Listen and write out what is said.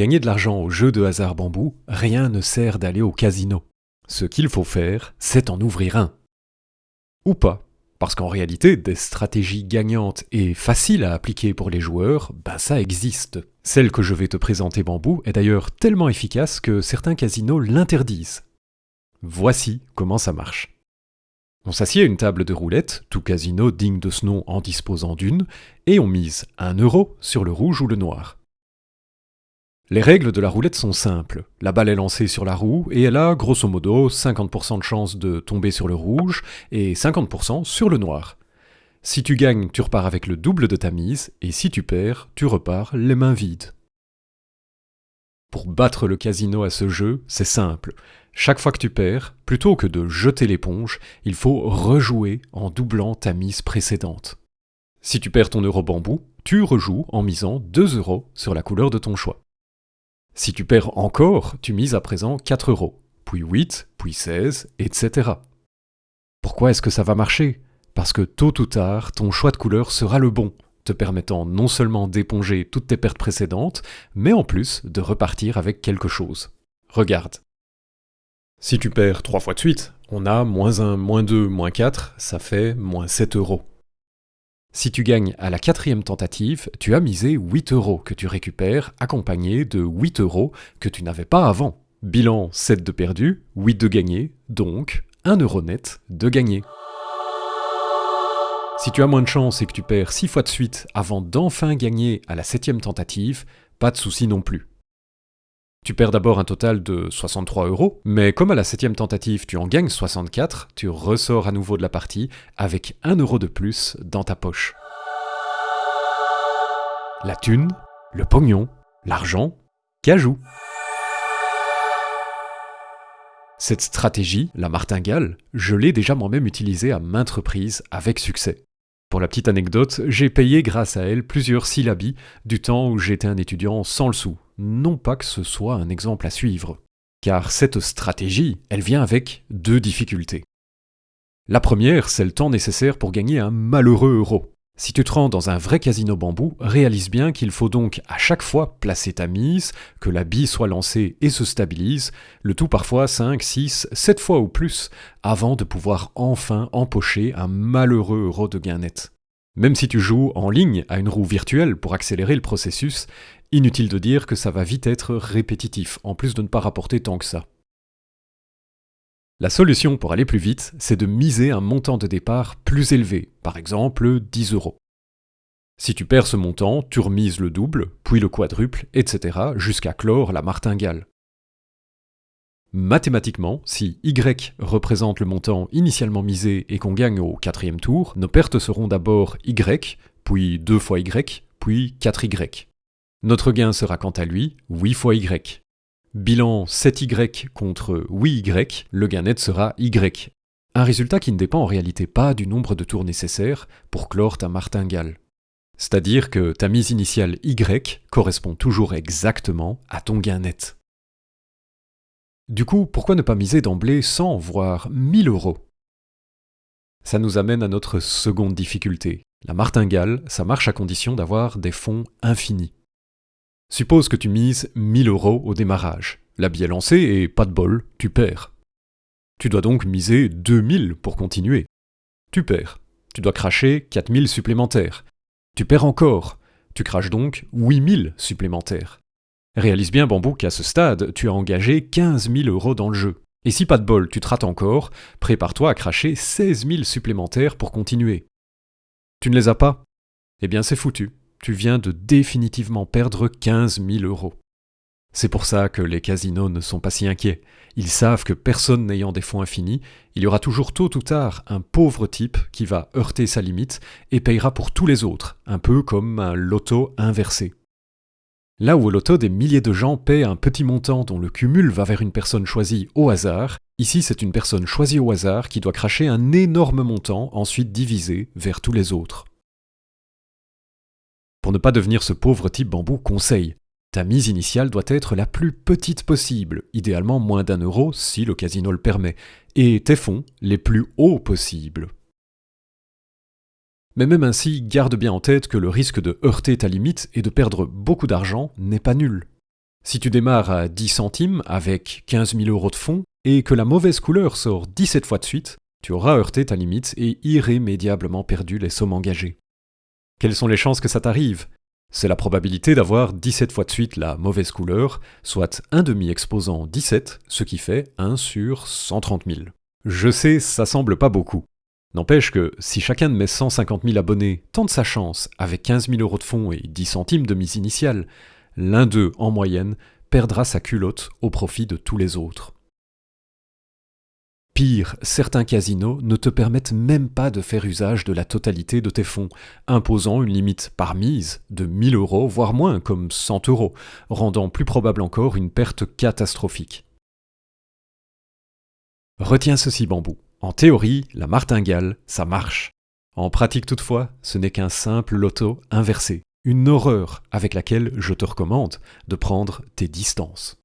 gagner de l'argent au jeu de hasard bambou, rien ne sert d'aller au casino. Ce qu'il faut faire, c'est en ouvrir un. Ou pas. Parce qu'en réalité, des stratégies gagnantes et faciles à appliquer pour les joueurs, ben ça existe. Celle que je vais te présenter Bambou est d'ailleurs tellement efficace que certains casinos l'interdisent. Voici comment ça marche. On s'assied à une table de roulette, tout casino digne de ce nom en disposant d'une, et on mise un euro sur le rouge ou le noir. Les règles de la roulette sont simples. La balle est lancée sur la roue et elle a grosso modo 50% de chance de tomber sur le rouge et 50% sur le noir. Si tu gagnes, tu repars avec le double de ta mise et si tu perds, tu repars les mains vides. Pour battre le casino à ce jeu, c'est simple. Chaque fois que tu perds, plutôt que de jeter l'éponge, il faut rejouer en doublant ta mise précédente. Si tu perds ton euro bambou, tu rejoues en misant 2 euros sur la couleur de ton choix. Si tu perds encore, tu mises à présent 4 euros, puis 8, puis 16, etc. Pourquoi est-ce que ça va marcher? Parce que tôt ou tard, ton choix de couleur sera le bon, te permettant non seulement d'éponger toutes tes pertes précédentes, mais en plus de repartir avec quelque chose. Regarde. Si tu perds 3 fois de suite, on a moins 1, moins 2, moins 4, ça fait moins 7 euros. Si tu gagnes à la quatrième tentative, tu as misé 8 euros que tu récupères, accompagné de 8 euros que tu n'avais pas avant. Bilan 7 de perdu, 8 de gagné, donc 1 euro net de gagné. Si tu as moins de chance et que tu perds 6 fois de suite avant d'enfin gagner à la septième tentative, pas de souci non plus. Tu perds d'abord un total de 63 euros, mais comme à la septième tentative tu en gagnes 64, tu ressors à nouveau de la partie avec 1 euro de plus dans ta poche. La thune, le pognon, l'argent, cajou. Cette stratégie, la martingale, je l'ai déjà moi-même utilisée à maintes reprises avec succès. Pour la petite anecdote, j'ai payé grâce à elle plusieurs syllabies du temps où j'étais un étudiant sans le sou, non pas que ce soit un exemple à suivre. Car cette stratégie, elle vient avec deux difficultés. La première, c'est le temps nécessaire pour gagner un malheureux euro. Si tu te rends dans un vrai casino bambou, réalise bien qu'il faut donc à chaque fois placer ta mise, que la bille soit lancée et se stabilise, le tout parfois 5, 6, 7 fois ou plus, avant de pouvoir enfin empocher un malheureux euro de gain net. Même si tu joues en ligne à une roue virtuelle pour accélérer le processus, Inutile de dire que ça va vite être répétitif, en plus de ne pas rapporter tant que ça. La solution pour aller plus vite, c'est de miser un montant de départ plus élevé, par exemple 10 euros. Si tu perds ce montant, tu remises le double, puis le quadruple, etc., jusqu'à clore la martingale. Mathématiquement, si Y représente le montant initialement misé et qu'on gagne au quatrième tour, nos pertes seront d'abord Y, puis 2 fois Y, puis 4Y. Notre gain sera quant à lui 8 fois y. Bilan 7y contre 8y, le gain net sera y. Un résultat qui ne dépend en réalité pas du nombre de tours nécessaires pour clore ta martingale. C'est-à-dire que ta mise initiale y correspond toujours exactement à ton gain net. Du coup, pourquoi ne pas miser d'emblée 100 voire 1000 euros? Ça nous amène à notre seconde difficulté. La martingale, ça marche à condition d'avoir des fonds infinis. Suppose que tu mises 1000 euros au démarrage. La bille est lancée et pas de bol, tu perds. Tu dois donc miser 2000 pour continuer. Tu perds. Tu dois cracher 4000 supplémentaires. Tu perds encore. Tu craches donc 8000 supplémentaires. Réalise bien, Bambou, qu'à ce stade, tu as engagé 15 000 euros dans le jeu. Et si pas de bol, tu te rates encore, prépare-toi à cracher 16 000 supplémentaires pour continuer. Tu ne les as pas? Eh bien, c'est foutu tu viens de définitivement perdre 15 000 euros. C'est pour ça que les casinos ne sont pas si inquiets. Ils savent que personne n'ayant des fonds infinis, il y aura toujours tôt ou tard un pauvre type qui va heurter sa limite et payera pour tous les autres, un peu comme un loto inversé. Là où au loto des milliers de gens paient un petit montant dont le cumul va vers une personne choisie au hasard, ici c'est une personne choisie au hasard qui doit cracher un énorme montant ensuite divisé vers tous les autres. Pour ne pas devenir ce pauvre type bambou, conseil. Ta mise initiale doit être la plus petite possible, idéalement moins d'un euro si le casino le permet, et tes fonds les plus hauts possibles. Mais même ainsi, garde bien en tête que le risque de heurter ta limite et de perdre beaucoup d'argent n'est pas nul. Si tu démarres à 10 centimes avec 15 000 euros de fonds et que la mauvaise couleur sort 17 fois de suite, tu auras heurté ta limite et irrémédiablement perdu les sommes engagées. Quelles sont les chances que ça t'arrive? C'est la probabilité d'avoir 17 fois de suite la mauvaise couleur, soit un demi exposant 17, ce qui fait 1 sur 130 000. Je sais, ça semble pas beaucoup. N'empêche que si chacun de mes 150 000 abonnés tente sa chance avec 15 000 euros de fonds et 10 centimes de mise initiale, l'un d'eux, en moyenne, perdra sa culotte au profit de tous les autres. Pire, certains casinos ne te permettent même pas de faire usage de la totalité de tes fonds, imposant une limite par mise de 1000 euros, voire moins, comme 100 euros, rendant plus probable encore une perte catastrophique. Retiens ceci, bambou. En théorie, la martingale, ça marche. En pratique toutefois, ce n'est qu'un simple loto inversé, une horreur avec laquelle je te recommande de prendre tes distances.